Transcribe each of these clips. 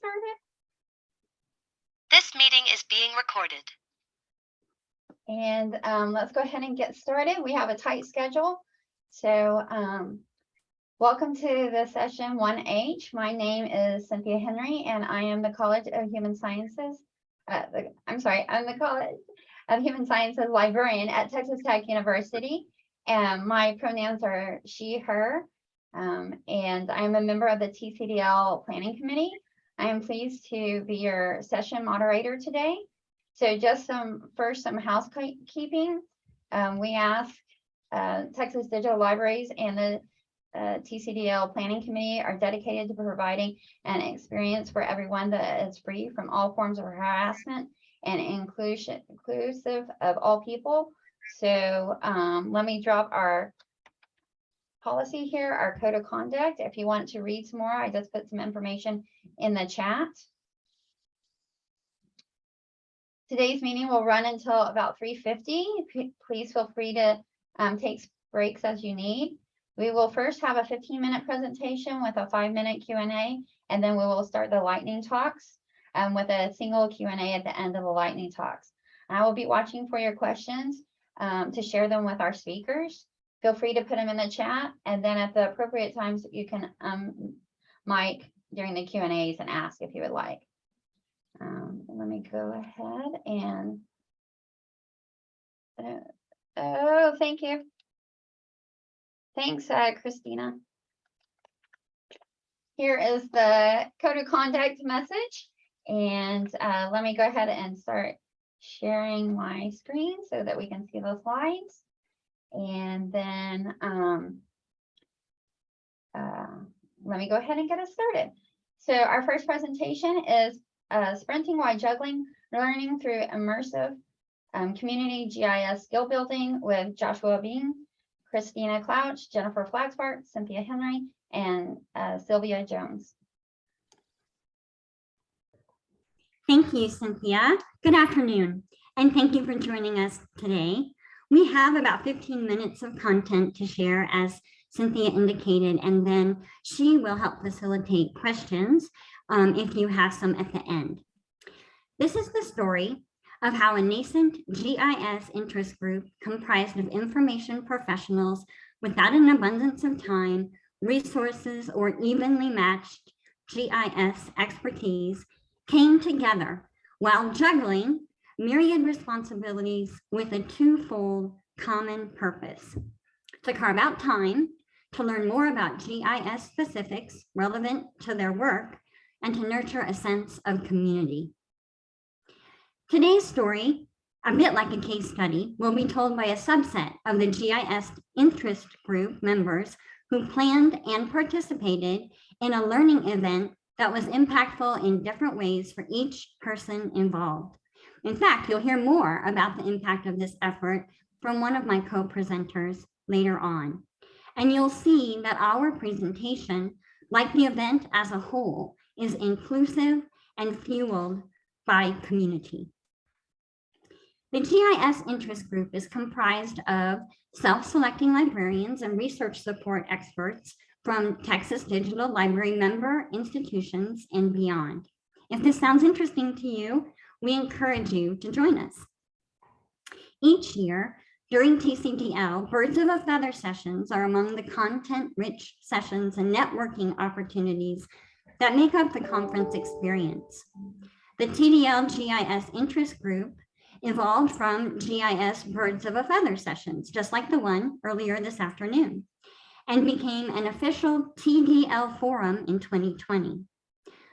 started? This meeting is being recorded. And um, let's go ahead and get started. We have a tight schedule. So um, welcome to the session 1H. My name is Cynthia Henry and I am the College of Human Sciences. Uh, the, I'm sorry, I'm the College of Human Sciences librarian at Texas Tech University. And my pronouns are she, her. Um, and I am a member of the TCDL Planning Committee. I am pleased to be your session moderator today. So just some, first some housekeeping. Um, we ask uh, Texas Digital Libraries and the uh, TCDL Planning Committee are dedicated to providing an experience for everyone that is free from all forms of harassment and inclusion, inclusive of all people. So um, let me drop our policy here, our code of conduct. If you want to read some more, I just put some information in the chat. Today's meeting will run until about 3.50. Please feel free to um, take breaks as you need. We will first have a 15-minute presentation with a five-minute Q&A, and then we will start the lightning talks um, with a single Q&A at the end of the lightning talks. I will be watching for your questions um, to share them with our speakers. Feel free to put them in the chat, and then at the appropriate times, you can um, mic during the Q and A's and ask if you would like. Um, let me go ahead and. Oh, thank you. Thanks, uh, Christina. Here is the code of conduct message, and uh, let me go ahead and start sharing my screen so that we can see the slides. And then um, uh, let me go ahead and get us started. So our first presentation is uh, sprinting while juggling, learning through immersive um, community GIS skill building with Joshua Been, Christina Clouch, Jennifer Flaxbart, Cynthia Henry, and uh, Sylvia Jones. Thank you, Cynthia. Good afternoon, and thank you for joining us today. We have about 15 minutes of content to share as Cynthia indicated, and then she will help facilitate questions um, if you have some at the end. This is the story of how a nascent GIS interest group comprised of information professionals without an abundance of time, resources, or evenly matched GIS expertise came together while juggling myriad responsibilities with a twofold common purpose to carve out time to learn more about GIS specifics relevant to their work and to nurture a sense of community. Today's story, a bit like a case study, will be told by a subset of the GIS interest group members who planned and participated in a learning event that was impactful in different ways for each person involved. In fact, you'll hear more about the impact of this effort from one of my co-presenters later on. And you'll see that our presentation, like the event as a whole, is inclusive and fueled by community. The GIS interest group is comprised of self-selecting librarians and research support experts from Texas Digital Library member institutions and beyond. If this sounds interesting to you, we encourage you to join us. Each year, during TCDL, Birds of a Feather sessions are among the content-rich sessions and networking opportunities that make up the conference experience. The TDL GIS interest group evolved from GIS Birds of a Feather sessions, just like the one earlier this afternoon, and became an official TDL forum in 2020.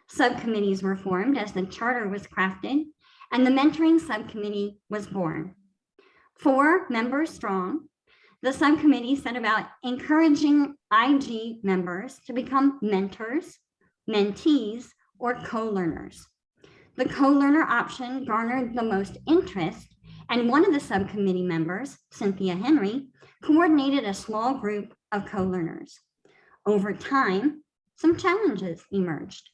Subcommittees were formed as the charter was crafted and the mentoring subcommittee was born. Four members strong, the subcommittee set about encouraging IG members to become mentors, mentees, or co-learners. The co-learner option garnered the most interest, and one of the subcommittee members, Cynthia Henry, coordinated a small group of co-learners. Over time, some challenges emerged.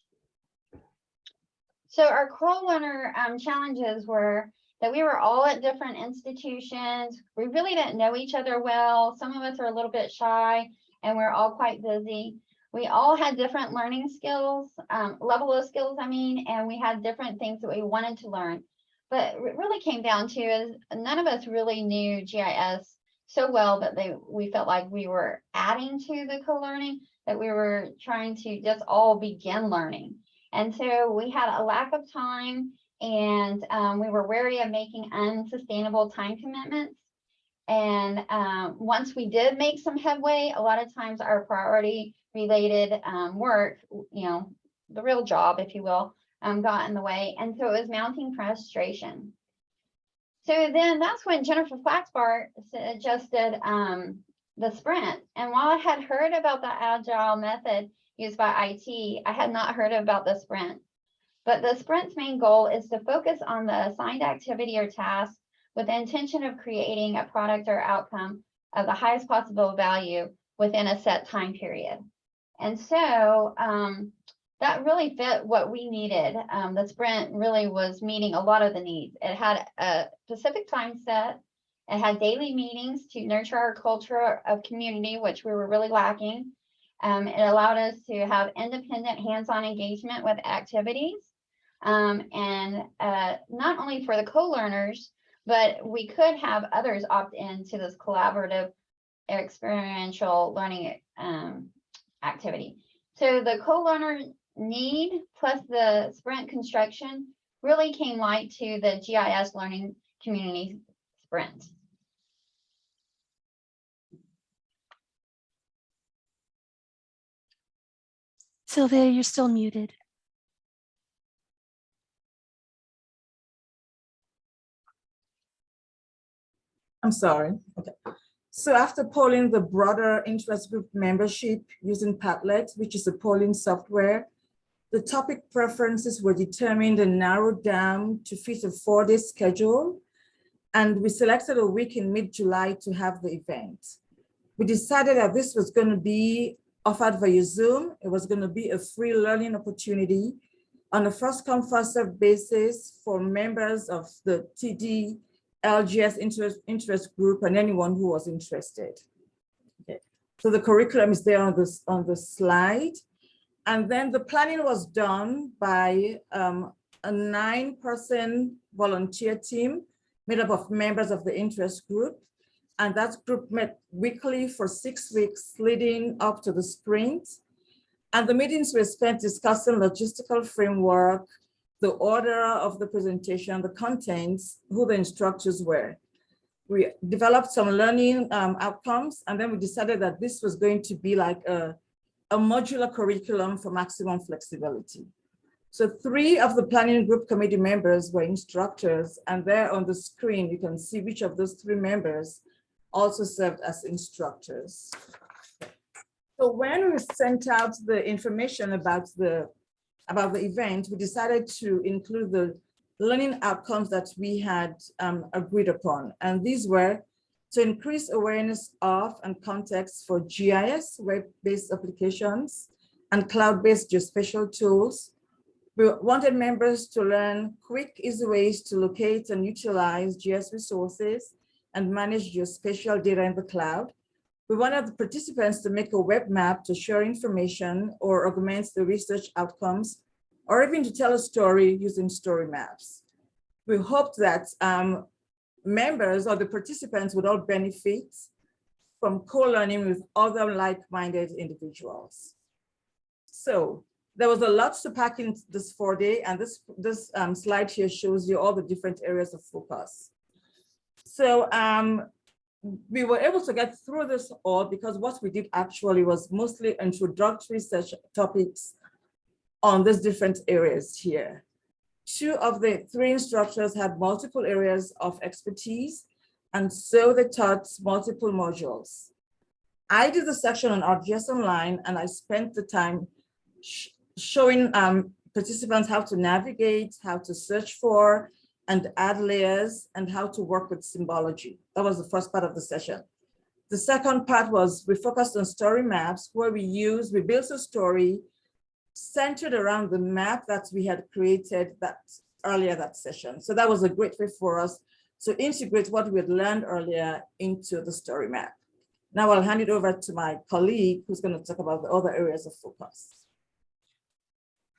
So our co-learner um, challenges were that we were all at different institutions. We really didn't know each other well. Some of us are a little bit shy and we're all quite busy. we all had different learning skills, um, level of skills, I mean, and we had different things that we wanted to learn. But it really came down to is none of us really knew GIS so well that they, we felt like we were adding to the co-learning, that we were trying to just all begin learning. And so we had a lack of time and um, we were wary of making unsustainable time commitments. And um, once we did make some headway, a lot of times our priority related um, work, you know, the real job, if you will, um, got in the way. And so it was mounting frustration. So then that's when Jennifer Flaxbart suggested um, the sprint. And while I had heard about the agile method used by IT, I had not heard about the sprint. But the sprint's main goal is to focus on the assigned activity or task with the intention of creating a product or outcome of the highest possible value within a set time period. And so um, that really fit what we needed. Um, the sprint really was meeting a lot of the needs. It had a specific time set. It had daily meetings to nurture our culture of community, which we were really lacking. Um, it allowed us to have independent hands-on engagement with activities. Um, and uh, not only for the co-learners, but we could have others opt into this collaborative experiential learning um, activity. So the co-learner need plus the sprint construction really came light to the GIS learning community sprint. Sylvia, you're still muted. I'm sorry. Okay. So after polling the broader interest group membership using Padlet, which is a polling software, the topic preferences were determined and narrowed down to fit a four-day schedule. And we selected a week in mid-July to have the event. We decided that this was going to be offered via Zoom. It was going to be a free learning opportunity on a first come first served basis for members of the TDL GIS interest, interest group and anyone who was interested. Okay. So the curriculum is there on this on the slide. And then the planning was done by um, a nine person volunteer team made up of members of the interest group. And that group met weekly for six weeks leading up to the sprint. And the meetings were spent discussing logistical framework, the order of the presentation, the contents, who the instructors were. We developed some learning um, outcomes, and then we decided that this was going to be like a, a modular curriculum for maximum flexibility. So three of the planning group committee members were instructors, and there on the screen, you can see which of those three members also served as instructors. So when we sent out the information about the about the event, we decided to include the learning outcomes that we had um, agreed upon. And these were to increase awareness of and context for GIS, web-based applications, and cloud-based geospatial tools. We wanted members to learn quick, easy ways to locate and utilize GIS resources and manage geospatial data in the cloud. We wanted the participants to make a web map to share information or augment the research outcomes, or even to tell a story using story maps. We hoped that um, members or the participants would all benefit from co-learning with other like-minded individuals. So there was a lot to pack in this four day, and this, this um, slide here shows you all the different areas of focus. So um, we were able to get through this all because what we did actually was mostly introductory research topics on these different areas here. Two of the three instructors had multiple areas of expertise, and so they taught multiple modules. I did the section on ArcGIS Online, and I spent the time sh showing um, participants how to navigate, how to search for, and add layers and how to work with symbology. That was the first part of the session. The second part was we focused on story maps where we use, we built a story centered around the map that we had created that earlier that session. So that was a great way for us to integrate what we had learned earlier into the story map. Now I'll hand it over to my colleague who's going to talk about the other areas of focus.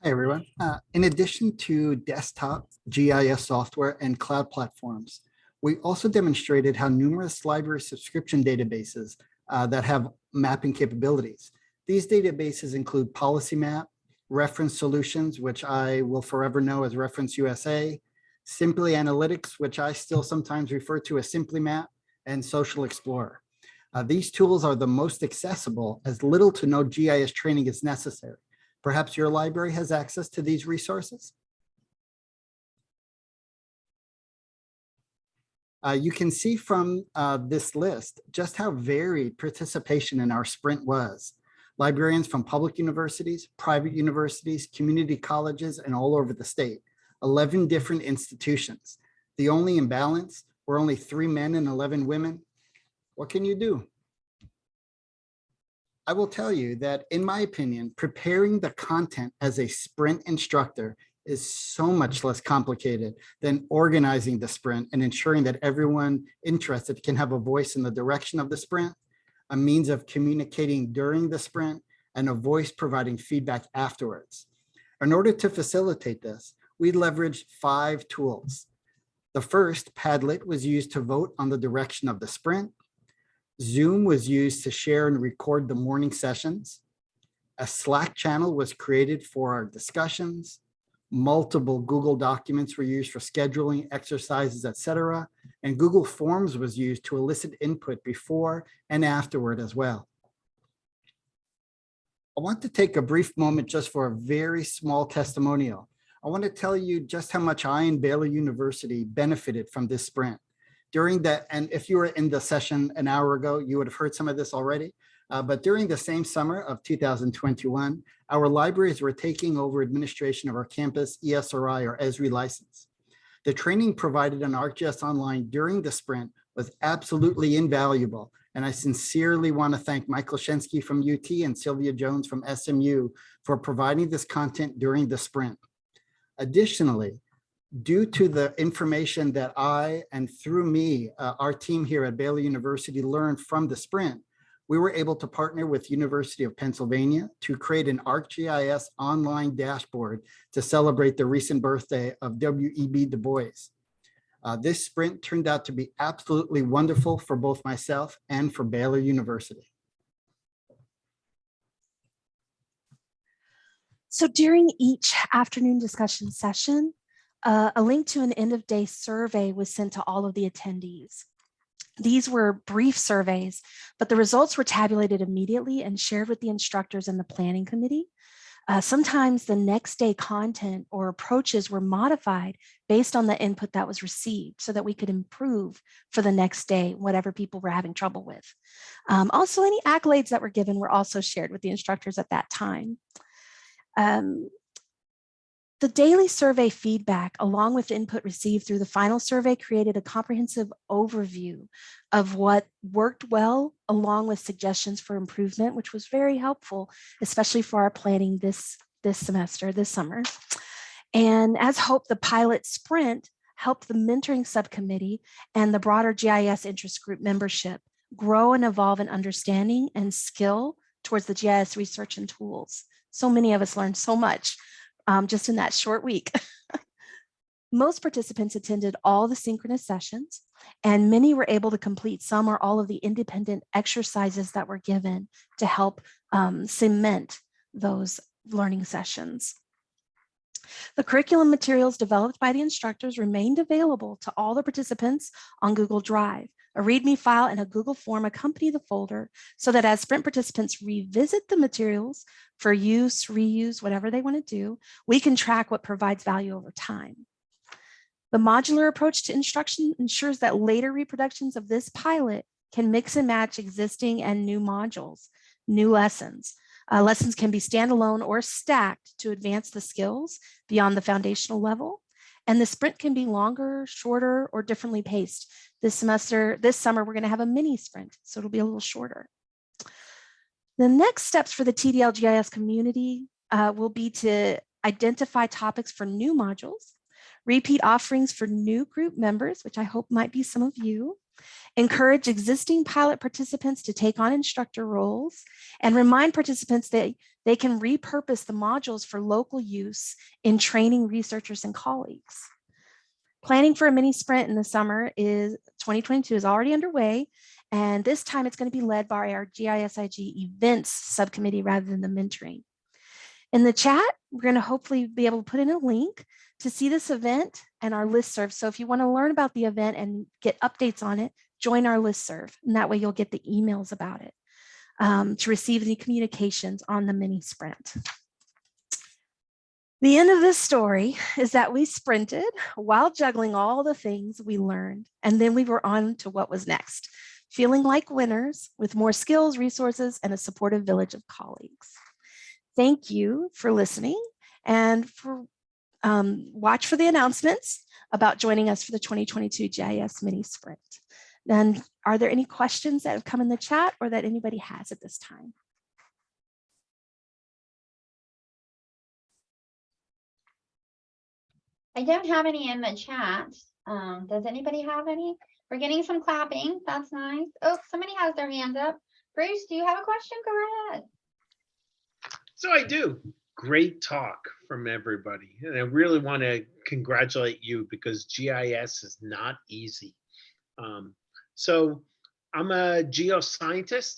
Hi, everyone. Uh, In addition to desktop GIS software and cloud platforms, we also demonstrated how numerous library subscription databases uh, that have mapping capabilities. These databases include PolicyMap, Reference Solutions, which I will forever know as Reference USA, SimplyAnalytics, which I still sometimes refer to as SimplyMap, and Social Explorer. Uh, These tools are the most accessible as little to no GIS training is necessary. Perhaps your library has access to these resources. Uh, you can see from uh, this list just how varied participation in our sprint was. Librarians from public universities, private universities, community colleges, and all over the state, 11 different institutions. The only imbalance were only three men and 11 women. What can you do? I will tell you that in my opinion, preparing the content as a sprint instructor is so much less complicated than organizing the sprint and ensuring that everyone interested can have a voice in the direction of the sprint, a means of communicating during the sprint, and a voice providing feedback afterwards. In order to facilitate this, we leveraged five tools. The first, Padlet, was used to vote on the direction of the sprint. Zoom was used to share and record the morning sessions. A Slack channel was created for our discussions. Multiple Google documents were used for scheduling, exercises, etc. And Google Forms was used to elicit input before and afterward as well. I want to take a brief moment just for a very small testimonial. I want to tell you just how much I and Baylor University benefited from this sprint during that, and if you were in the session an hour ago, you would have heard some of this already. Uh, but during the same summer of 2021, our libraries were taking over administration of our campus ESRI or ESRI license. The training provided on ArcGIS Online during the sprint was absolutely invaluable. And I sincerely want to thank Michael Shensky from UT and Sylvia Jones from SMU for providing this content during the sprint. Additionally, due to the information that I and through me, uh, our team here at Baylor University learned from the sprint, we were able to partner with University of Pennsylvania to create an ArcGIS online dashboard to celebrate the recent birthday of W.E.B. Du Bois. Uh, this sprint turned out to be absolutely wonderful for both myself and for Baylor University. So during each afternoon discussion session, uh, a link to an end of day survey was sent to all of the attendees. These were brief surveys, but the results were tabulated immediately and shared with the instructors and the planning committee. Uh, sometimes the next day content or approaches were modified based on the input that was received so that we could improve for the next day, whatever people were having trouble with. Um, also, any accolades that were given were also shared with the instructors at that time. Um, the daily survey feedback, along with input received through the final survey, created a comprehensive overview of what worked well, along with suggestions for improvement, which was very helpful, especially for our planning this, this semester, this summer. And as hoped, the pilot sprint helped the mentoring subcommittee and the broader GIS interest group membership grow and evolve in understanding and skill towards the GIS research and tools. So many of us learned so much um, just in that short week. Most participants attended all the synchronous sessions and many were able to complete some or all of the independent exercises that were given to help um, cement those learning sessions. The curriculum materials developed by the instructors remained available to all the participants on Google Drive. A README file and a Google form accompany the folder so that as sprint participants revisit the materials for use, reuse, whatever they want to do, we can track what provides value over time. The modular approach to instruction ensures that later reproductions of this pilot can mix and match existing and new modules, new lessons. Uh, lessons can be standalone or stacked to advance the skills beyond the foundational level. And the sprint can be longer, shorter, or differently paced. This semester, this summer, we're gonna have a mini sprint, so it'll be a little shorter. The next steps for the TDLGIS community uh, will be to identify topics for new modules, repeat offerings for new group members, which I hope might be some of you, Encourage existing pilot participants to take on instructor roles and remind participants that they can repurpose the modules for local use in training researchers and colleagues. Planning for a mini sprint in the summer is 2022 is already underway. And this time it's going to be led by our GISIG events subcommittee rather than the mentoring. In the chat, we're going to hopefully be able to put in a link to see this event and our listserv. So if you want to learn about the event and get updates on it, join our listserv. And that way you'll get the emails about it um, to receive any communications on the mini sprint. The end of this story is that we sprinted while juggling all the things we learned, and then we were on to what was next, feeling like winners with more skills, resources, and a supportive village of colleagues. Thank you for listening and for um, watch for the announcements about joining us for the 2022 GIS mini sprint. And are there any questions that have come in the chat or that anybody has at this time? I don't have any in the chat. Um, does anybody have any? We're getting some clapping. That's nice. Oh, somebody has their hand up. Bruce, do you have a question? Go ahead. So I do. Great talk from everybody. And I really want to congratulate you because GIS is not easy. Um, so I'm a geoscientist.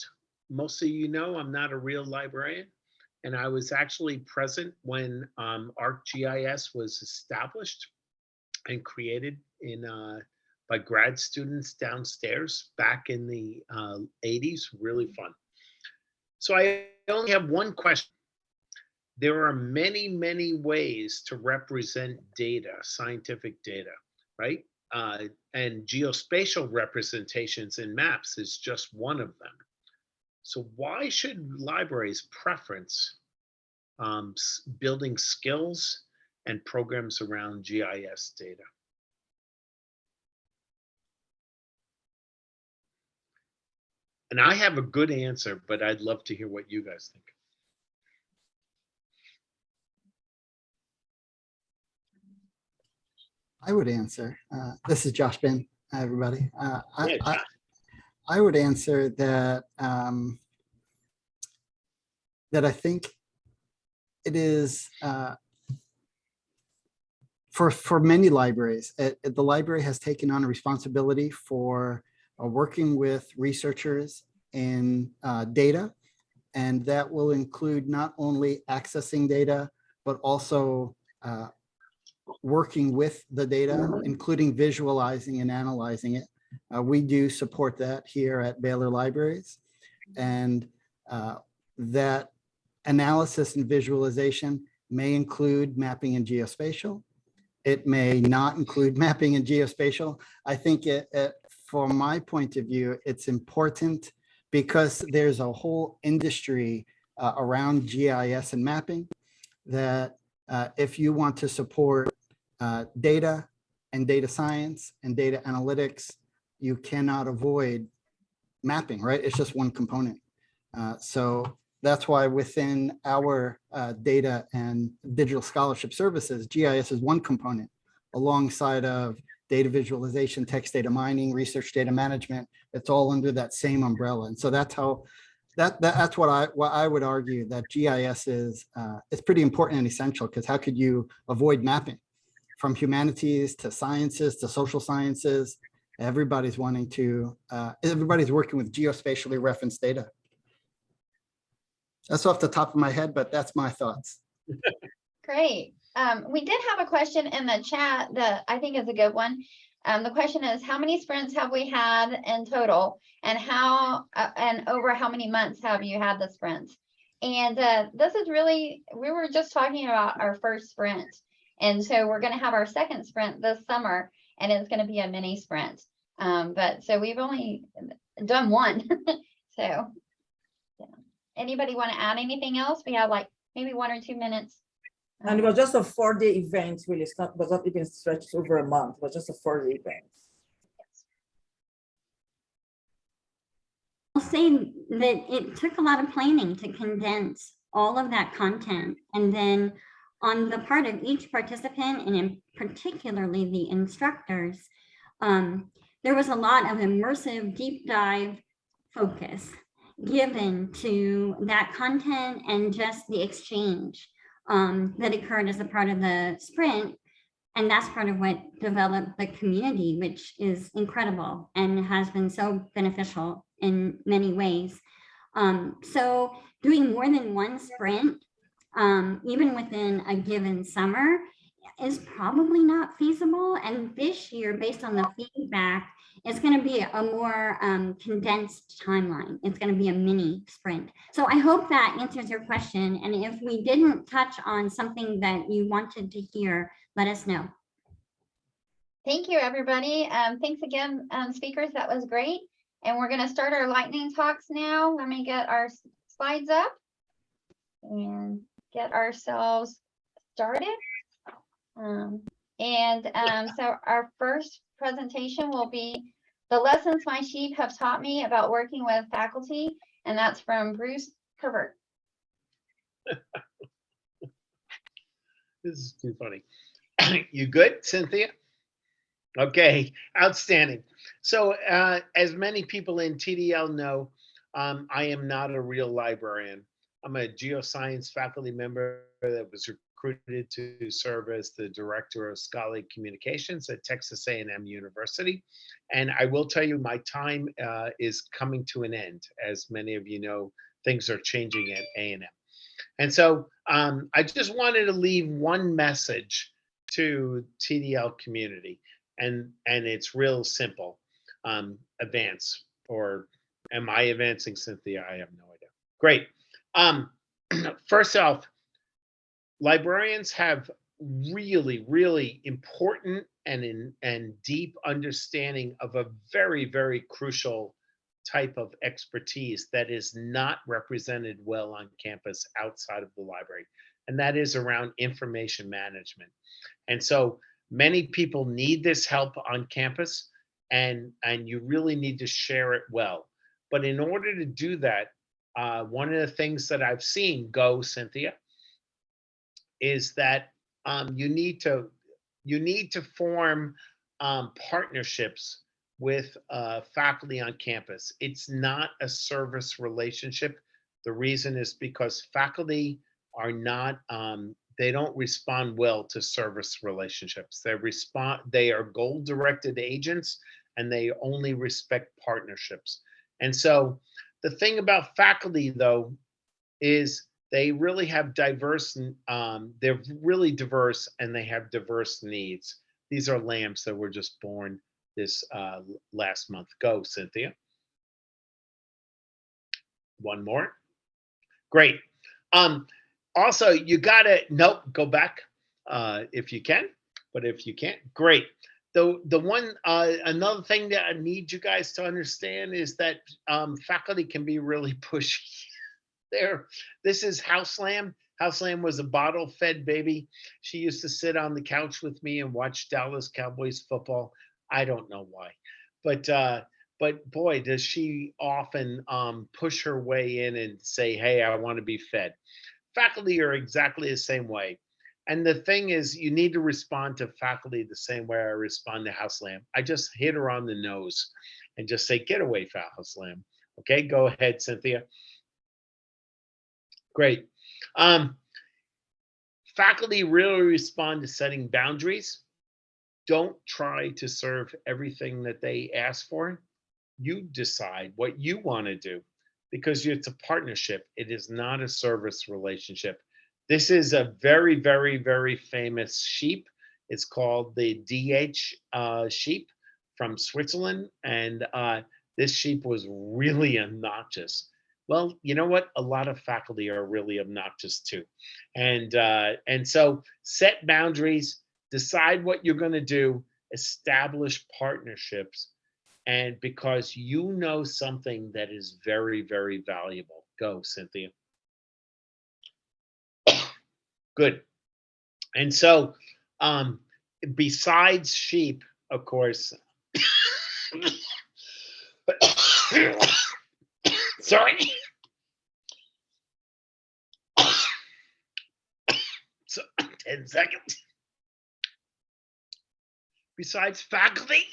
Most of you know I'm not a real librarian. And I was actually present when um, ArcGIS was established and created in uh, by grad students downstairs back in the uh, 80s. Really fun. So I only have one question there are many, many ways to represent data, scientific data, right? Uh, and geospatial representations in maps is just one of them. So why should libraries preference um, building skills and programs around GIS data? And I have a good answer, but I'd love to hear what you guys think. I would answer. Uh, this is Josh Been, everybody. Uh, I, Yeah, Josh. I would answer that um, that I think it is uh, for for many libraries. It, it- the library has taken on a responsibility for uh, working with researchers in uh, data, and that will include not only accessing data but also uh, working with the data, including visualizing and analyzing it. Uh, we do support that here at Baylor Libraries. And uh, that analysis and visualization may include mapping and geospatial. It may not include mapping and geospatial. I think it, it, from my point of view, it's important because there's a whole industry uh, around GIS and mapping that uh, if you want to support uh, data and data science and data analytics, you cannot avoid mapping, right? It's just one component. Uh, so that's why within our uh, data and digital scholarship services, GIS is one component alongside of data visualization, text data mining, research data management. It's all under that same umbrella. And so that's how that, that that's what I what I would argue that GIS is uh, it's pretty important and essential because how could you avoid mapping from humanities to sciences to social sciences? Everybody's wanting to uh, everybody's working with geospatially referenced data. That's off the top of my head, but that's my thoughts. Great. Um, we did have a question in the chat that I think is a good one. Um, the question is, how many sprints have we had in total? And how, uh, and over how many months have you had the sprints? And, uh, this is really, we were just talking about our first sprint. And so we're gonna have our second sprint this summer and it's gonna be a mini sprint. Um, but so we've only done one, so. yeah. Anybody want to add anything else? We have like maybe one or two minutes. And it was just a four-day event, really. It's not, It was not even stretched over a month. It was just a four-day event. I'll say that it took a lot of planning to condense all of that content. And then on the part of each participant and in particularly the instructors, um, there was a lot of immersive deep dive focus given to that content and just the exchange um, that occurred as a part of the sprint. And that's part of what developed the community, which is incredible and has been so beneficial in many ways. Um, so doing more than one sprint, um, even within a given summer, is probably not feasible. And this year, based on the feedback, it's going to be a more um, condensed timeline. It's going to be a mini sprint. So I hope that answers your question. And if we didn't touch on something that you wanted to hear, let us know. Thank you, everybody. Um, thanks again, um, speakers. That was great. And we're gonna start our lightning talks now. Let me get our slides up and get ourselves started. Um, and, um, so our first presentation will be the lessons my sheep have taught me about working with faculty, and that's from Bruce Herbert. This is too funny. You good, Cynthia? Okay, outstanding. So uh, as many people in TDL know, um, I am not a real librarian. I'm a geoscience faculty member that was recruited to serve as the director of scholarly communications at Texas A&M University. And I will tell you, my time uh, is coming to an end. As many of you know, things are changing at A&M. And so um, I just wanted to leave one message to TDL community, and and it's real simple. Um, advance, or am I advancing, Cynthia? I have no idea. Great. Um, first off, librarians have really, really important and in and deep understanding of a very, very crucial type of expertise that is not represented well on campus outside of the library, and that is around information management. And so many people need this help on campus, and, and you really need to share it well. But in order to do that, uh, one of the things that I've seen go, Cynthia, is that um, you need to you need to form um, partnerships with uh, faculty on campus. It's not a service relationship. The reason is because faculty are not, um, they don't respond well to service relationships. They respond, they are goal directed agents and they only respect partnerships. And so the thing about faculty though, is they really have diverse, um, they're really diverse and they have diverse needs. These are lambs that were just born this uh, last month. Go, Cynthia. One more. Great. Um, also, you gotta nope. Go back uh, if you can, but if you can't, great. The the one uh, another thing that I need you guys to understand is that um, faculty can be really pushy. there, this is House Lamb. House Lamb was a bottle-fed baby. She used to sit on the couch with me and watch Dallas Cowboys football. I don't know why, but uh, but boy, does she often um, push her way in and say, "Hey, I want to be fed." Faculty are exactly the same way, and the thing is, you need to respond to faculty the same way I respond to House Lamb. I just hit her on the nose and just say, "Get away, House Lamb." Okay, go ahead, Cynthia. Great. Um, faculty really respond to setting boundaries don't try to serve everything that they ask for. You decide what you want to do because it's a partnership. It is not a service relationship. This is a very, very, very famous sheep. It's called the DH uh, sheep from Switzerland. And uh, this sheep was really obnoxious. Well, you know what? A lot of faculty are really obnoxious too. And, uh, and so set boundaries, decide what you're going to do, establish partnerships, and because you know something that is very, very valuable. Go, Cynthia. Good. And so, um, besides sheep, of course, sorry. So, 10 seconds besides faculty,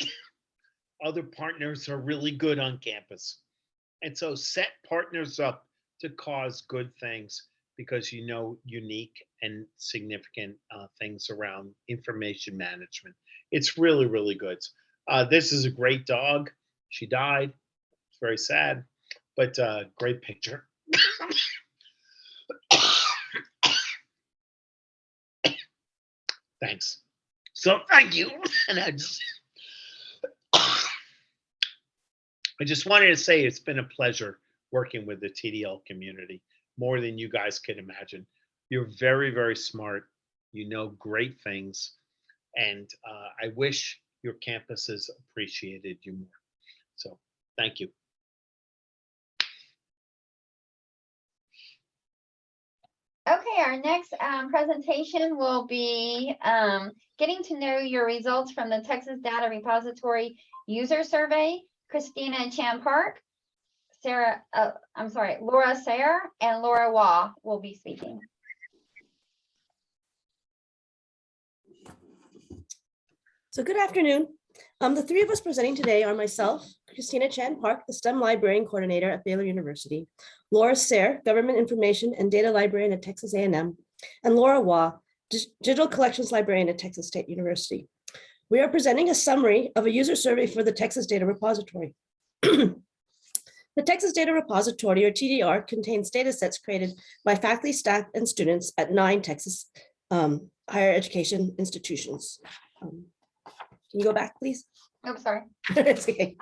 other partners are really good on campus. And so set partners up to cause good things because you know unique and significant uh, things around information management. It's really, really good. Uh, this is a great dog. She died. It's very sad, but uh, great picture. Thanks. So thank you. And I just, I just wanted to say it's been a pleasure working with the TDL community more than you guys can imagine. You're very, very smart. You know great things. And uh, I wish your campuses appreciated you more. So thank you. Okay, our next um, presentation will be um, getting to know your results from the Texas Data Repository User Survey. Christina Chan Park, Sarah, uh, I'm sorry, Laura Sayre and Laura Waugh will be speaking. So good afternoon. Um, the three of us presenting today are myself, Christina Chan Park, the STEM Librarian Coordinator at Baylor University, Laura Sayre, Government Information and Data Librarian at Texas A&M, and Laura Waugh, Digital Collections Librarian at Texas State University. We are presenting a summary of a user survey for the Texas Data Repository. The Texas Data Repository, or TDR, contains data sets created by faculty, staff, and students at nine Texas um, higher education institutions. Um, Can you go back, please? Oh, sorry. It's okay.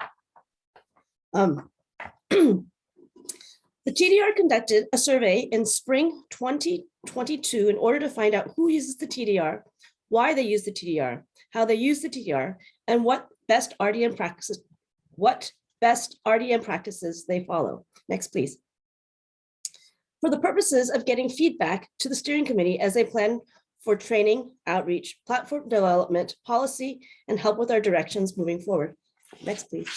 Um, The TDR conducted a survey in spring 2022 in order to find out who uses the TDR, why they use the TDR, how they use the TDR, and what best RDM practices, what best RDM practices they follow. Next, please. For the purposes of getting feedback to the steering committee as they plan for training, outreach, platform development, policy, and help with our directions moving forward. Next, please.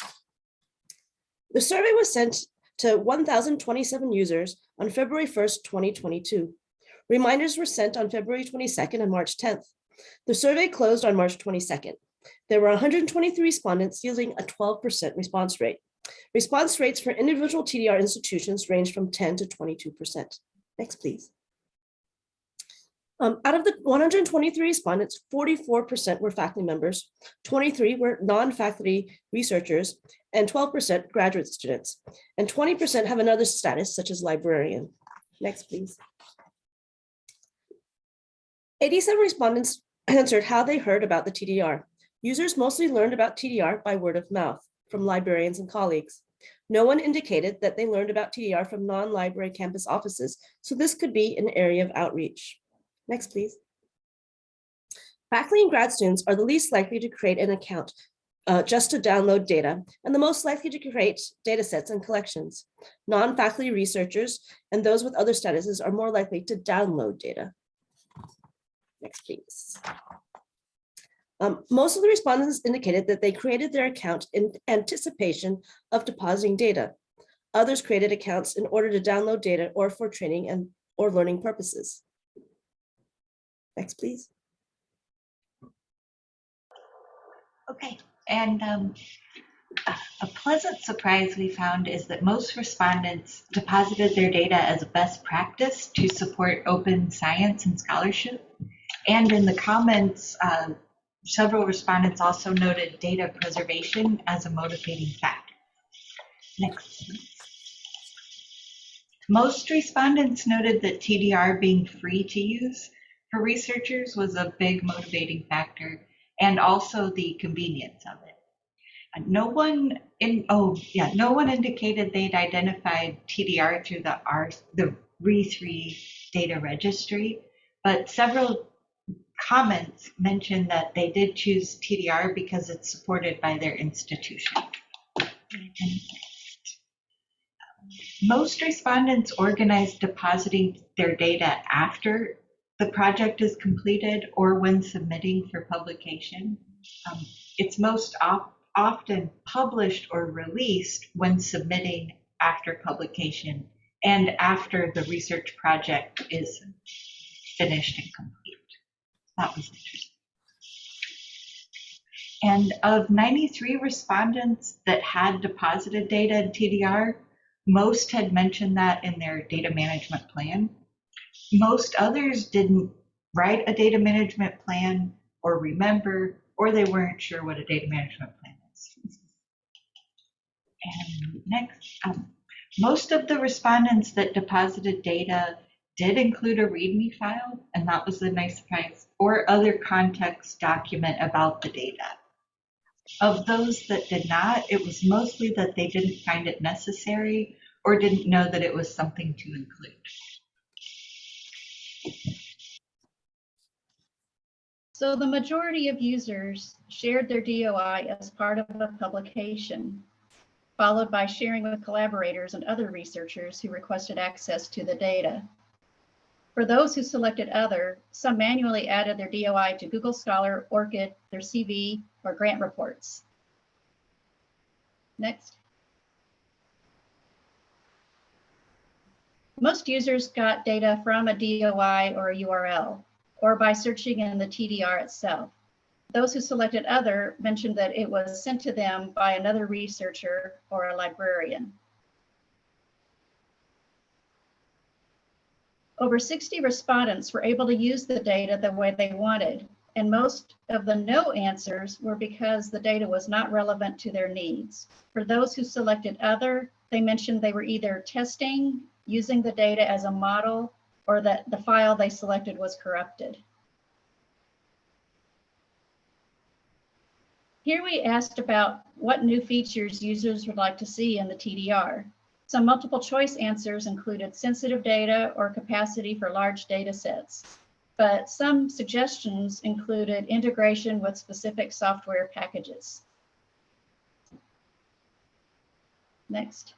The survey was sent to 1,027 users on February 1st, 2022. Reminders were sent on February 22nd and March 10th. The survey closed on March 22nd. There were 123 respondents yielding a 12% response rate. Response rates for individual TDR institutions range from 10 to 22%. Next, please. Um, out of the 123 respondents, 44% were faculty members, 23 were non-faculty researchers, and 12% graduate students, and 20% have another status such as librarian. Next, please. 87 respondents answered how they heard about the TDR. Users mostly learned about TDR by word of mouth from librarians and colleagues. No one indicated that they learned about TDR from non-library campus offices, so this could be an area of outreach. Next, please. Faculty and grad students are the least likely to create an account uh, just to download data and the most likely to create data sets and collections. Non-faculty researchers and those with other statuses are more likely to download data. Next, please. Um, most of the respondents indicated that they created their account in anticipation of depositing data. Others created accounts in order to download data or for training and or learning purposes. Next, please. Okay, and um, a pleasant surprise we found is that most respondents deposited their data as a best practice to support open science and scholarship. And in the comments, uh, several respondents also noted data preservation as a motivating factor. Next. Most respondents noted that TDR being free to use for researchers was a big motivating factor and also the convenience of it. No one in, oh, yeah, no one indicated they'd identified TDR through the R, the RE3 data registry, but several comments mentioned that they did choose TDR because it's supported by their institution. Most respondents organize depositing their data after the project is completed or when submitting for publication. Um, It's most of- often published or released when submitting after publication and after the research project is finished and complete. That was interesting. And of 93 respondents that had deposited data in TDR, most had mentioned that in their data management plan. Most others didn't write a data management plan or remember, or they weren't sure what a data management plan is. And next, um, most of the respondents that deposited data did include a README file, and that was a nice surprise, or other context document about the data. Of those that did not, it was mostly that they didn't find it necessary or didn't know that it was something to include. So the majority of users shared their DOI as part of a publication, followed by sharing with collaborators and other researchers who requested access to the data. For those who selected other, some manually added their DOI to Google Scholar, ORCID, their CV, or grant reports. Next. Most users got data from a DOI or a URL, or by searching in the TDR itself. Those who selected other mentioned that it was sent to them by another researcher or a librarian. Over 60 respondents were able to use the data the way they wanted, and most of the no answers were because the data was not relevant to their needs. For those who selected other, they mentioned they were either testing, using the data as a model, or that the file they selected was corrupted. Here we asked about what new features users would like to see in the TDR. Some multiple choice answers included sensitive data or capacity for large data sets, but some suggestions included integration with specific software packages. Next.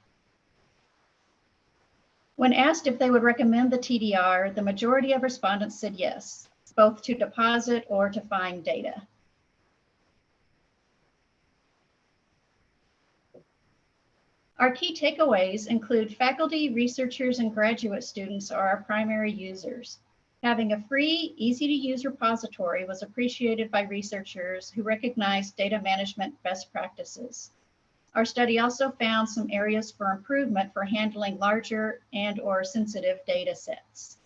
When asked if they would recommend the TDR, the majority of respondents said yes, both to deposit or to find data. Our key takeaways include faculty, researchers, and graduate students are our primary users. Having a free, easy to use repository was appreciated by researchers who recognized data management best practices. Our study also found some areas for improvement for handling larger and or sensitive data sets.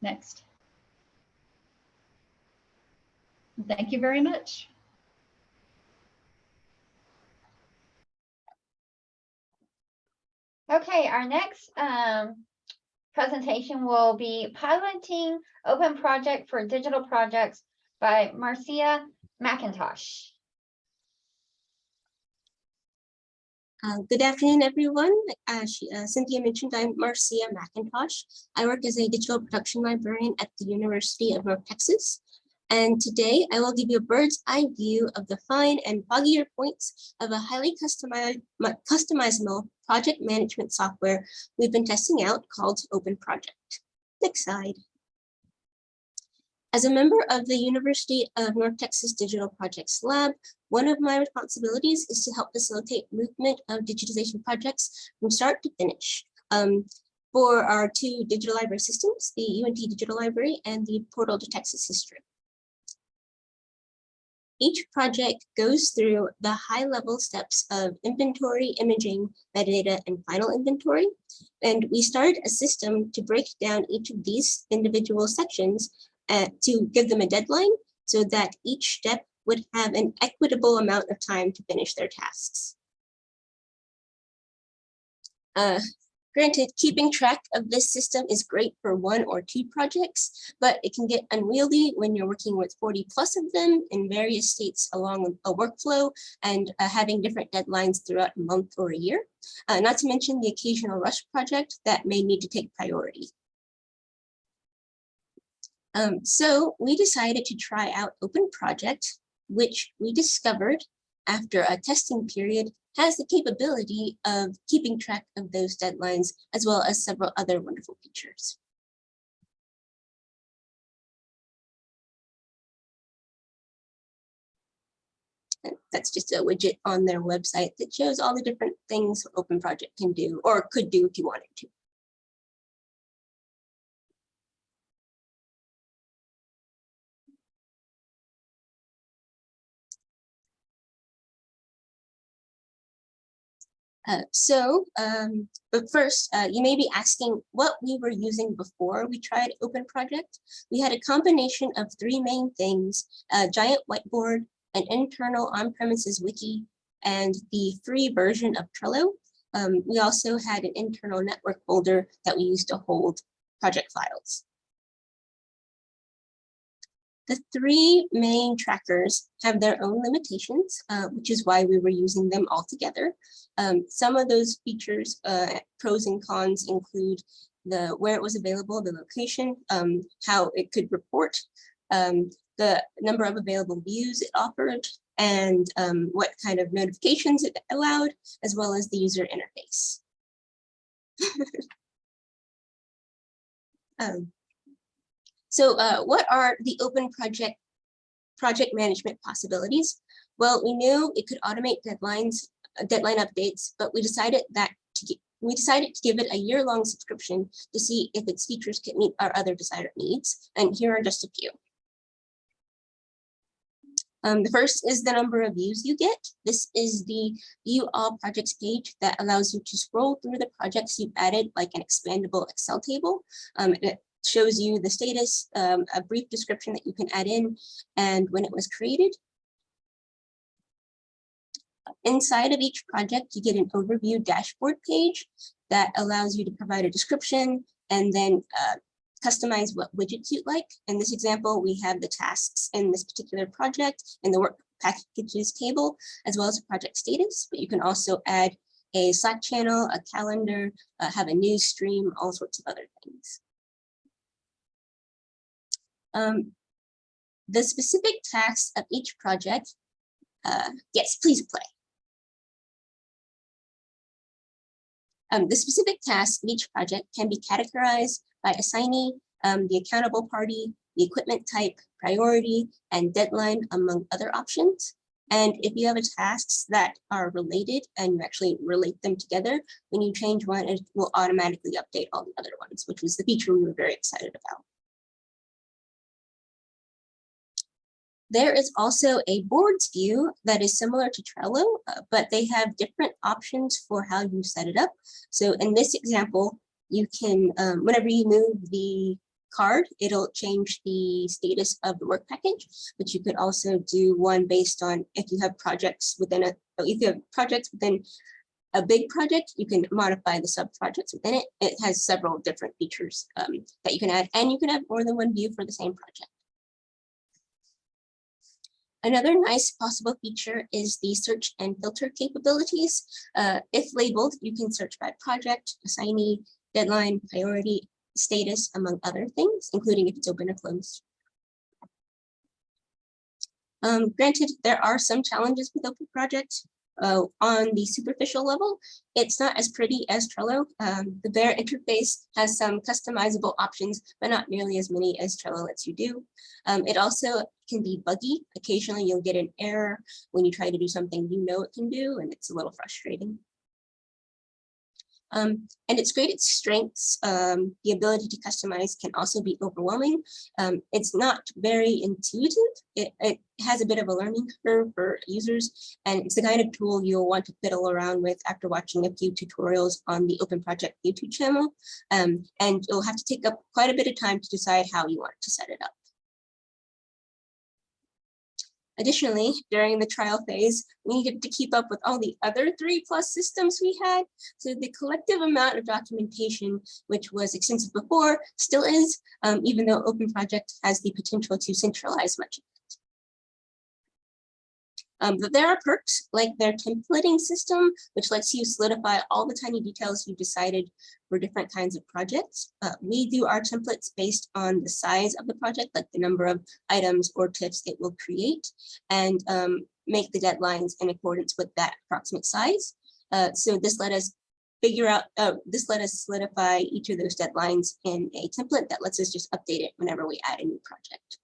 Next. Thank you very much. Okay, our next um, presentation will be piloting open project for digital projects by Marcia McIntosh. Uh, good afternoon, everyone. As she- uh, Cynthia mentioned, I'm Marcia McIntosh. I work as a digital production librarian at the University of North Texas. And today I will give you a bird's eye view of the fine and foggier points of a highly customizable project management software we've been testing out called Open Project. Next slide. As a member of the University of North Texas Digital Projects Lab, one of my responsibilities is to help facilitate movement of digitization projects from start to finish. Um, for our two digital library systems, the UNT Digital Library and the Portal to Texas History. Each project goes through the high level steps of inventory, imaging, metadata, and final inventory. And we start a system to break down each of these individual sections uh, to give them a deadline so that each step would have an equitable amount of time to finish their tasks. Uh, Granted, keeping track of this system is great for one or two projects, but it can get unwieldy when you're working with 40 plus of them in various states along a workflow and uh, having different deadlines throughout a month or a year. Uh, not to mention the occasional rush project that may need to take priority. Um, so we decided to try out Open Project, which we discovered after a testing period has the capability of keeping track of those deadlines, as well as several other wonderful features. That's just a widget on their website that shows all the different things Open Project can do or could do if you wanted to. Uh, so, um, but first, uh, you may be asking what we were using before we tried Open Project. We had a combination of three main things, a giant whiteboard, an internal on-premises wiki, and the free version of Trello. Um, we also had an internal network folder that we used to hold project files. The three main trackers have their own limitations, uh, which is why we were using them all together. Um, some of those features, uh, pros and cons include the where it was available, the location, um, how it could report, um, the number of available views it offered, and um, what kind of notifications it allowed, as well as the user interface. um, so uh, what are the open project project management possibilities? Well, we knew it could automate deadlines, deadline updates, but we decided that to we decided to give it a year-long subscription to see if its features could meet our other desired needs. And here are just a few. Um, the first is the number of views you get. This is the view all projects page that allows you to scroll through the projects you've added like an expandable Excel table. Um, it shows you the status, um, a brief description that you can add in and when it was created. Inside of each project, you get an overview dashboard page that allows you to provide a description and then uh, customize what widgets you'd like. In this example, we have the tasks in this particular project in the work packages table, as well as project status, but you can also add a Slack channel, a calendar, uh, have a news stream, all sorts of other things. Um, the specific tasks of each project, uh, yes, please play. Um, the specific tasks of each project can be categorized by assigning um, the accountable party, the equipment type, priority, and deadline, among other options. And if you have tasks that are related and you actually relate them together, when you change one, it will automatically update all the other ones, which was the feature we were very excited about. There is also a boards view that is similar to Trello, uh, but they have different options for how you set it up. So in this example, you can, um, whenever you move the card, it'll change the status of the work package, but you could also do one based on if you have projects within a, if you have projects within a big project, you can modify the sub projects within it. It has several different features um, that you can add, and you can have more than one view for the same project. Another nice possible feature is the search and filter capabilities. Uh, if labeled, you can search by project, assignee, deadline, priority, status, among other things, including if it's open or closed. Um, granted, there are some challenges with open projects. Uh, on the superficial level, it's not as pretty as Trello. Um, the bare interface has some customizable options, but not nearly as many as Trello lets you do. Um, it also can be buggy. Occasionally you'll get an error when you try to do something you know it can do, and it's a little frustrating. Um, and its greatest strengths, um, the ability to customize can also be overwhelming. Um, it's not very intuitive. It, it, has a bit of a learning curve for users, and it's the kind of tool you'll want to fiddle around with after watching a few tutorials on the Open Project YouTube channel. Um, and you'll have to take up quite a bit of time to decide how you want to set it up. Additionally, during the trial phase, we needed to keep up with all the other three plus systems we had. So the collective amount of documentation, which was extensive before, still is, um, even though Open Project has the potential to centralize much of. Um, but there are perks like their templating system, which lets you solidify all the tiny details you've decided for different kinds of projects. Uh, we do our templates based on the size of the project, like the number of items or TIFFs it will create, and um, make the deadlines in accordance with that approximate size. Uh, so this let us figure out, uh, this let us solidify each of those deadlines in a template that lets us just update it whenever we add a new project.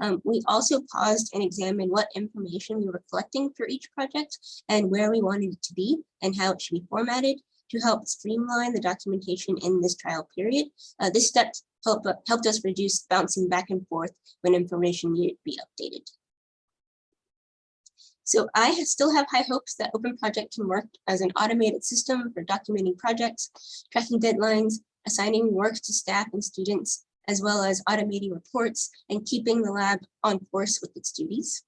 Um, we also paused and examined what information we were collecting for each project and where we wanted it to be and how it should be formatted to help streamline the documentation in this trial period. Uh, this step help, helped us reduce bouncing back and forth when information needed to be updated. So I still have high hopes that Open Project can work as an automated system for documenting projects, tracking deadlines, assigning work to staff and students, as well as automating reports and keeping the lab on course with its duties.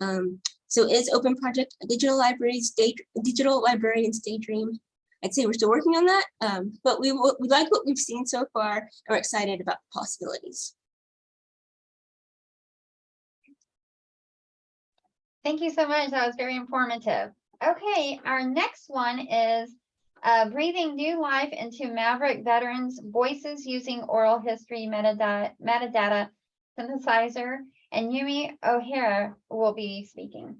Um, so is Open Project a digital library state, digital librarian state dream? I'd say we're still working on that, um, but we, we like what we've seen so far and we're excited about the possibilities. Thank you so much. That was very informative. Okay, our next one is uh, breathing new life into Maverick veterans' voices using oral history metadata, metadata synchronizer, and Yumi Ohira will be speaking.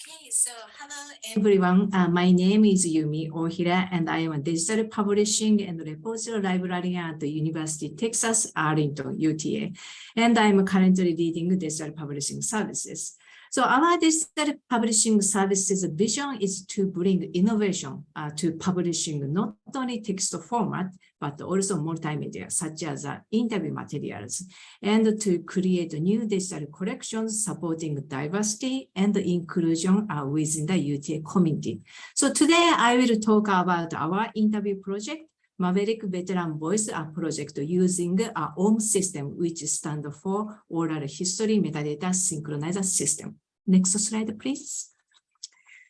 Okay, so hello everyone. Uh, my name is Yumi Ohira and I am a digital publishing and repository librarian at the University of Texas Arlington UTA. And I'm currently leading digital publishing services. So our digital publishing services vision is to bring innovation uh, to publishing not only text format, but also multimedia such as uh, interview materials and to create new digital collections supporting diversity and inclusion uh, within the UTA community. So today I will talk about our interview project, Maverick Veteran Voice Project using our OHMS system, which stands for Oral History Metadata Synchronizer System. Next slide, please.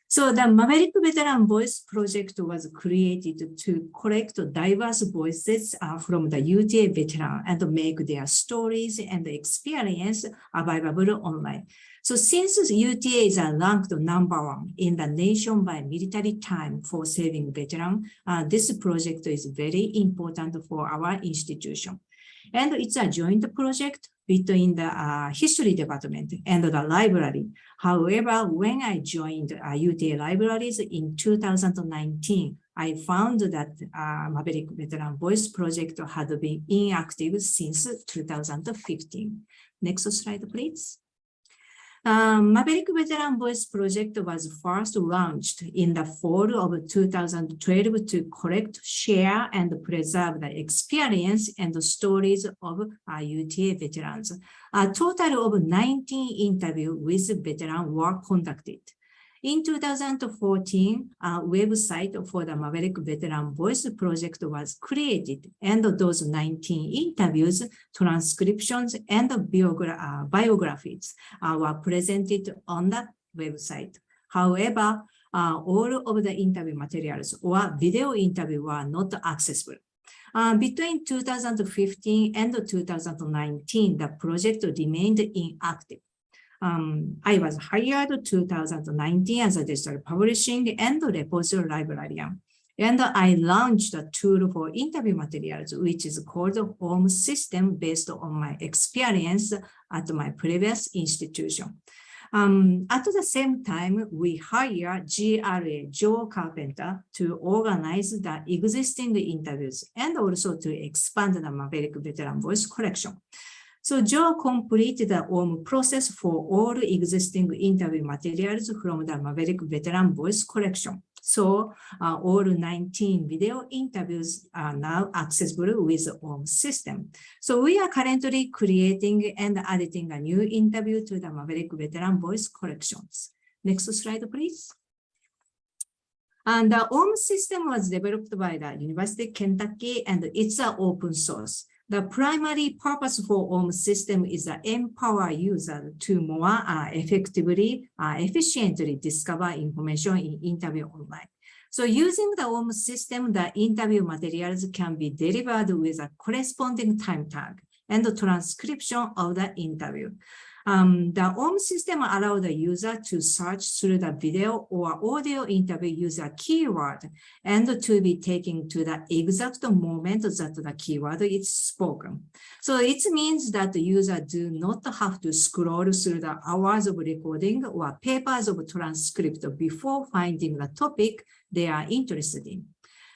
So the Maverick Veteran Voice Project was created to collect diverse voices uh, from the UTA veteran and make their stories and experience available online. So since UTA is ranked number one in the nation by military time for saving veterans, uh, this project is very important for our institution. And it's a joint project between the uh, history department and the library. However, when I joined uh, UTA libraries in 2019, I found that uh, Maverick Veteran Voice Project had been inactive since 2015. Next slide, please. Um, Maverick Veteran Voice Project was first launched in the fall of 2012 to collect, share, and preserve the experience and the stories of UTA veterans. A total of 19 interviews with veterans were conducted. In 2014, a website for the Maverick Veteran Voice Project was created, and those 19 interviews, transcriptions, and biogra uh, biographies uh, were presented on the website. However, uh, all of the interview materials or video interview were not accessible. Uh, between 2015 and 2019, the project remained inactive. Um, I was hired 2019 as a digital publishing and repository librarian. And I launched a tool for interview materials, which is called OHMS System based on my experience at my previous institution. Um, at the same time, we hired GRA, Joe Carpenter, to organize the existing interviews and also to expand the Maverick Veteran Voice Collection. So Joe completed the OHMS process for all existing interview materials from the Maverick Veteran Voice Collection. So uh, all 19 video interviews are now accessible with OHMS system. So we are currently creating and editing a new interview to the Maverick Veteran Voice Collections. Next slide, please. And the OHMS system was developed by the University of Kentucky and it's an open source. The primary purpose for OHMS system is to empower users to more uh, effectively, uh, efficiently discover information in interview online. So using the OM system, the interview materials can be delivered with a corresponding time tag and the transcription of the interview. Um, the OHMS system allows the user to search through the video or audio interview a keyword and to be taken to the exact moment that the keyword is spoken. So it means that the user do not have to scroll through the hours of recording or papers of transcript before finding the topic they are interested in.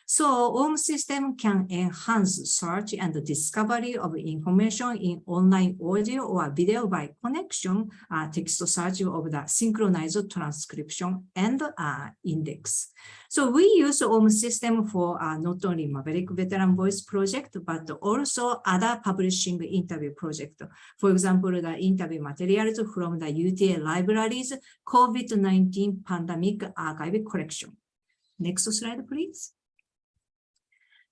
So OHMS system can enhance search and discovery of information in online audio or video by connection, uh, text search of the synchronized transcription and uh, index. So we use OHMS system for uh, not only Maverick Veteran Voice project, but also other publishing interview project. For example, the interview materials from the UTA libraries COVID-19 pandemic archive collection. Next slide, please.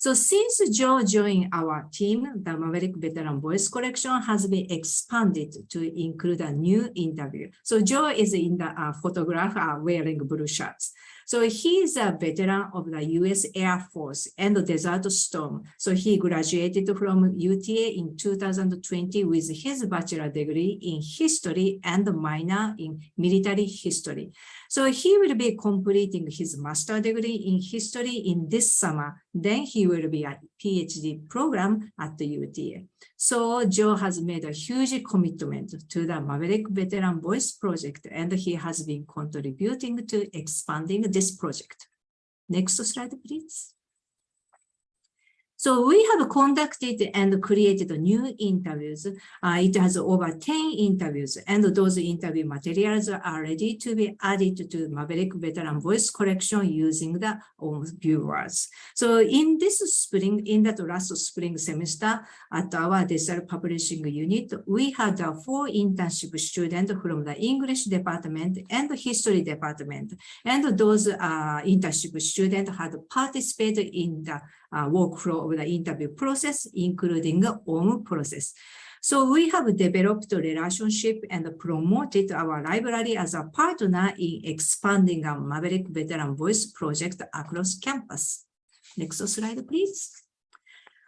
So since Joe joined our team, the Maverick Veteran Voice Collection has been expanded to include a new interview. So Joe is in the uh, photograph uh, wearing blue shirts. So he is a veteran of the US Air Force and the Desert Storm. So he graduated from UTA in 2020 with his bachelor degree in history and minor in military history. So he will be completing his master degree in history in this summer. Then he will be a PhD program at the UTA. So Joe has made a huge commitment to the Maverick Veteran Voice Project, and he has been contributing to expanding this project. Next slide, please. So we have conducted and created new interviews. Uh, it has over 10 interviews, and those interview materials are ready to be added to Maverick Veteran Voice Collection using the own viewers. So in this spring, in that last spring semester at our digital publishing unit, we had uh, four internship students from the English department and history department. And those uh, internship students had participated in the uh, workflow of the interview process, including the OHMS process. So we have developed a relationship and promoted our library as a partner in expanding our Maverick Veteran Voice project across campus. Next slide, please.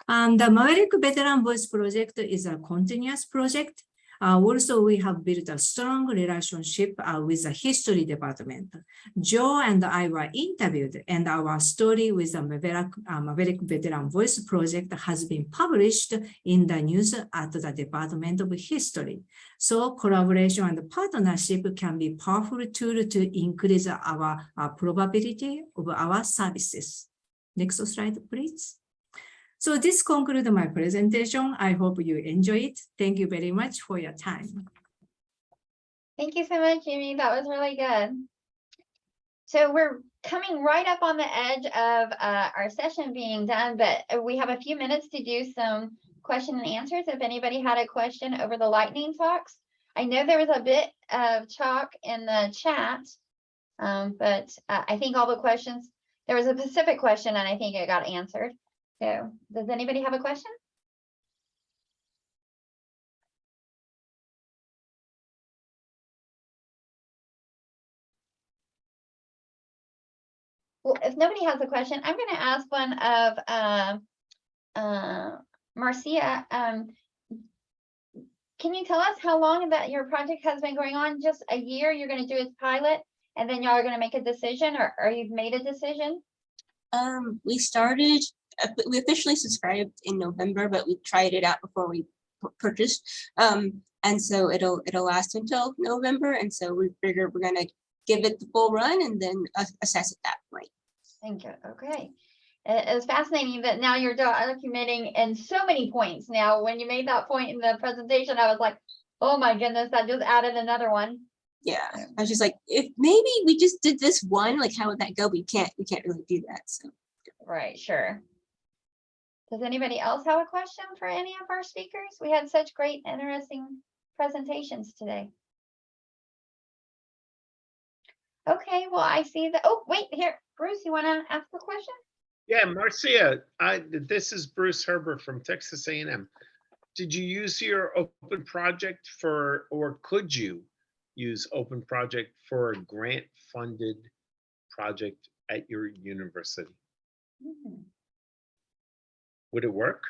And the Maverick Veteran Voice project is a continuous project. Uh, also, we have built a strong relationship uh, with the history department. Joe and I were interviewed and our story with the Maverick, uh, Maverick Veteran Voice Project has been published in the news at the Department of History. So collaboration and partnership can be powerful tool to increase our uh, probability of our services. Next slide, please. So this concludes my presentation. I hope you enjoy it. Thank you very much for your time. Thank you so much, Amy. That was really good. So we're coming right up on the edge of uh, our session being done, but we have a few minutes to do some question and answers. If anybody had a question over the lightning talks, I know there was a bit of talk in the chat, um, but uh, I think all the questions, there was a specific question and I think it got answered. So does anybody have a question? Well, if nobody has a question, I'm going to ask one of uh, uh, Marcia. Um, can you tell us how long that your project has been going on? Just a year? You're going to do its pilot, and then y'all are going to make a decision, or, or you've made a decision? Um, we started, we officially subscribed in November, but we tried it out before we purchased. Um, and so it'll, it'll last until November. And so we figure we're gonna give it the full run and then assess at that point. Thank you. Okay. It- It's fascinating that now you're documenting in so many points. Now, when you made that point in the presentation, I was like, oh my goodness, that just added another one. Yeah, I was just like, if maybe we just did this one, like how would that go? We can't, we can't really do that. So Right, sure. Does anybody else have a question for any of our speakers? We had such great, interesting presentations today. Okay, well, I see that. Oh, wait, here, Bruce, you want to ask a question? Yeah, Marcia, I, this is Bruce Herbert from Texas A&M. Did you use your open project for, or could you use open project for a grant funded project at your university? Hmm, Would it work?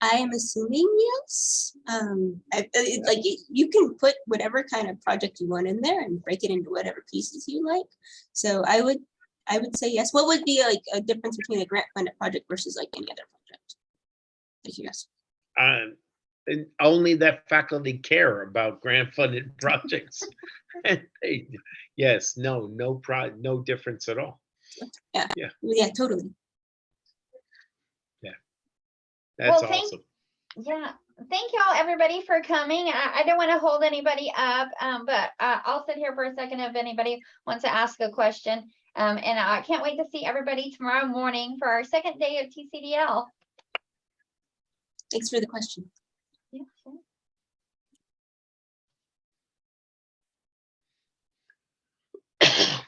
I am assuming yes. Um, I, I- it- like you can put whatever kind of project you want in there and break it into whatever pieces you like. So I would, I would say yes. What would be like a difference between a grant funded project versus like any other project? Thank you, yes. Um, and only that faculty care about grant funded projects. They- Yes, no, no pro, no difference at all. Yeah, Yeah. yeah, totally. That's Well, thank- awesome. Yeah, thank y'all, everybody for coming. I, I don't want to hold anybody up, um, but uh, I'll sit here for a second if anybody wants to ask a question. Um, and I can't wait to see everybody tomorrow morning for our second day of TCDL. Thanks for the question. Yeah, sure.